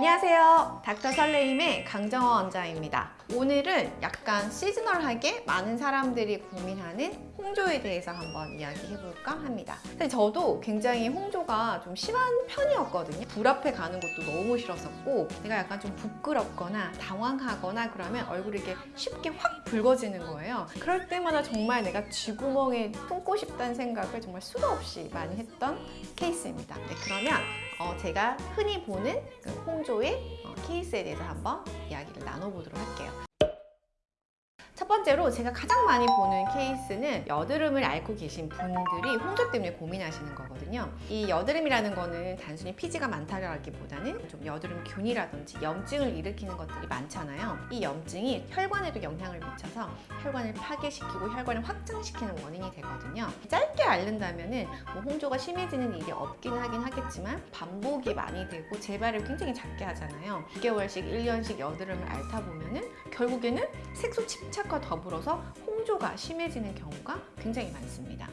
안녕하세요. 닥터 설레임의 강정호 원장입니다. 오늘은 약간 시즈널하게 많은 사람들이 고민하는 홍조에 대해서 한번 이야기해볼까 합니다. 근데 저도 굉장히 홍조가 좀 심한 편이었거든요. 불 앞에 가는 것도 너무 싫었었고 내가 약간 좀 부끄럽거나 당황하거나 그러면 얼굴이 이렇게 쉽게 확 붉어지는 거예요. 그럴 때마다 정말 내가 쥐구멍에 품고 싶다는 생각을 정말 수도 없이 많이 했던 케이스입니다. 네, 그러면 어, 제가 흔히 보는 그 홍조의 어, 케이스에 대해서 한번 이야기를 나눠보도록 할게요. 첫 번째로 제가 가장 많이 보는 케이스는 여드름을 앓고 계신 분들이 홍조 때문에 고민하시는 거거든요. 이 여드름이라는 거는 단순히 피지가 많다라기보다는 좀 여드름균이라든지 염증을 일으키는 것들이 많잖아요. 이 염증이 혈관에도 영향을 미쳐서 혈관을 파괴시키고 혈관을 확장시키는 원인이 되거든요. 짧게 앓는다면 은 뭐 홍조가 심해지는 일이 없긴 하긴 하겠지만 반복이 많이 되고 재발을 굉장히 작게 하잖아요. 2개월씩, 1년씩 여드름을 앓다 보면 은 결국에는 색소 침착과 더불어서 홍조가 심해지는 경우가 굉장히 많습니다.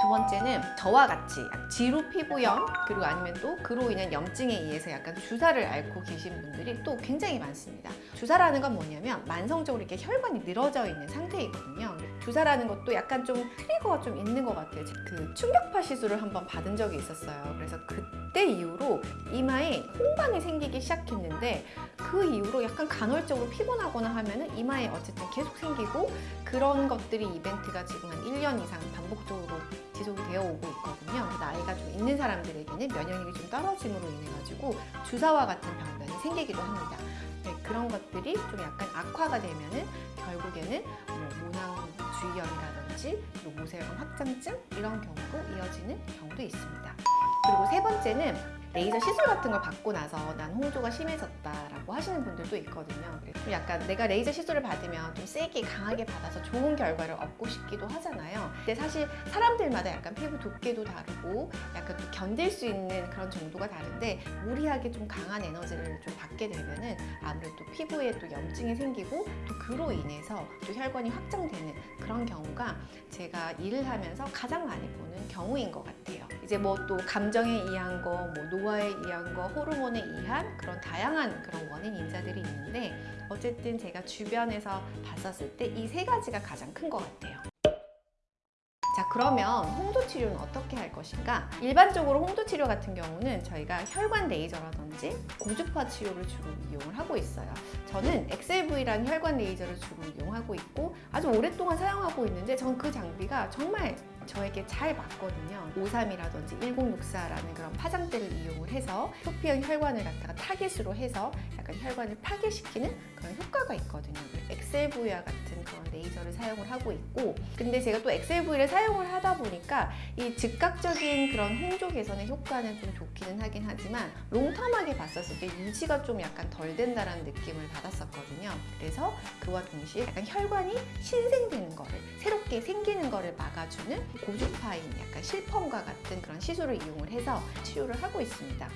두 번째는 저와 같이 지루 피부염 그리고 아니면 또 그로 인한 염증에 의해서 약간 주사를 앓고 계신 분들이 또 굉장히 많습니다. 주사라는 건 뭐냐면 만성적으로 이렇게 혈관이 늘어져 있는 상태이거든요. 주사라는 것도 약간 좀 트리거가 좀 있는 것 같아요. 그 충격파 시술을 한번 받은 적이 있었어요. 그래서 그때 이후로 이마에 홍반이 생기기 시작했는데 그 이후로 약간 간헐적으로 피곤하거나 하면은 이마에 어쨌든 계속 생기고 그런 것들이 이벤트가 지금 한 1년 이상 반복적으로 지속이 되어 오고 있거든요. 나이가 좀 있는 사람들에게는 면역력이 좀 떨어짐으로 인해 가지고 주사와 같은 병변이 생기기도 합니다. 네, 그런 것들이 좀 약간 악화가 되면은 결국에는 뭐 모낭주의염이라든지 또 모세혈관 확장증 이런 경우로 이어지는 경우도 있습니다. 그리고 세 번째는 레이저 시술 같은 걸 받고 나서 난 홍조가 심해졌다라고 하시는 분들도 있거든요. 좀 약간 내가 레이저 시술을 받으면 좀 세게 강하게 받아서 좋은 결과를 얻고 싶기도 하잖아요. 근데 사실 사람들마다 약간 피부 두께도 다르고 약간 또 견딜 수 있는 그런 정도가 다른데 무리하게 좀 강한 에너지를 좀 받게 되면은 아무래도 피부에 또 염증이 생기고 또 그로 인해서 또 혈관이 확장되는 그런 경우가 제가 일을 하면서 가장 많이 보는 경우인 것 같아요. 이제 뭐 또 감정에 의한 거, 뭐 노화에 의한 거, 호르몬에 의한 그런 다양한 그런 원인 인자들이 있는데 어쨌든 제가 주변에서 봤었을 때 이 세 가지가 가장 큰 것 같아요. 자 그러면 홍조 치료는 어떻게 할 것인가? 일반적으로 홍조 치료 같은 경우는 저희가 혈관 레이저라든지 고주파 치료를 주로 이용을 하고 있어요. 저는 XLV라는 혈관 레이저를 주로 이용하고 있고 아주 오랫동안 사용하고 있는데 전 그 장비가 정말 저에게 잘 맞거든요. 53이라든지 1064라는 그런 파장대를 이용을 해서 표피형 혈관을 갖다가 타겟으로 해서 약간 혈관을 파괴시키는 그런 효과가 있거든요. 엑셀V와 같은 그런 레이저를 사용을 하고 있고 근데 제가 또 엑셀V를 사용을 하다 보니까 이 즉각적인 그런 홍조 개선의 효과는 좀 좋기는 하긴 하지만 롱텀하게 봤었을 때 유지가 좀 약간 덜 된다는 느낌을 받았었거든요. 그래서 그와 동시에 약간 혈관이 신생 새롭게 생기는 거를 막아주는 고주파인 약간 실펌과 같은 그런 시술을 이용을 해서 치료를 하고 있습니다.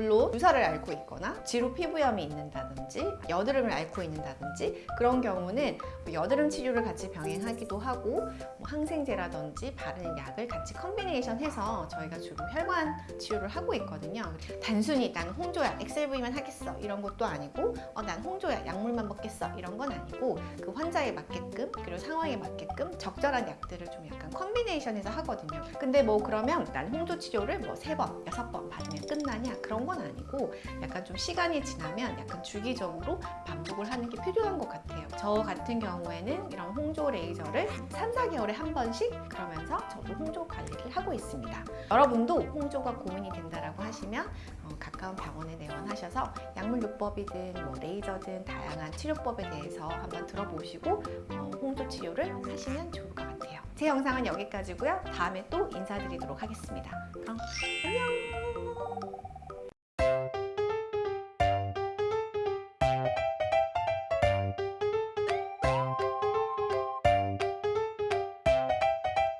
물론 주사를 앓고 있거나 지루 피부염이 있는다든지 여드름을 앓고 있는다든지 그런 경우는 뭐 여드름 치료를 같이 병행하기도 하고 뭐 항생제라든지 바르는 약을 같이 combination 해서 저희가 주로 혈관 치료를 하고 있거든요. 단순히 나는 홍조야 엑셀V만 하겠어 이런 것도 아니고 어, 난 홍조야 약물만 먹겠어 이런 건 아니고 그 환자에 맞게끔 그리고 상황에 맞게끔 적절한 약들을 좀 약간 컨비네이션해서 하거든요. 근데 뭐 그러면 난 홍조 치료를 뭐 세 번, 여섯 번 받으면 끝나냐? 그런 건 아니고 약간 좀 시간이 지나면 약간 주기적으로 반복을 하는 게 필요한 것 같아요. 저 같은 경우에는 이런 홍조 레이저를 3, 4개월에 한 번씩 그러면서 저도 홍조 관리를 하고 있습니다. 여러분도 홍조가 고민이 된다라고 하시면 어, 가까운 병원에 내원하셔서 약물요법이든 뭐 레이저든 다양한 치료법에 대해서 한번 들어보시고 어, 홍조 치료를 하시면 좋을 것 같아요. 제 영상은 여기까지고요. 다음에 또 인사드리도록 하겠습니다. 그럼 안녕!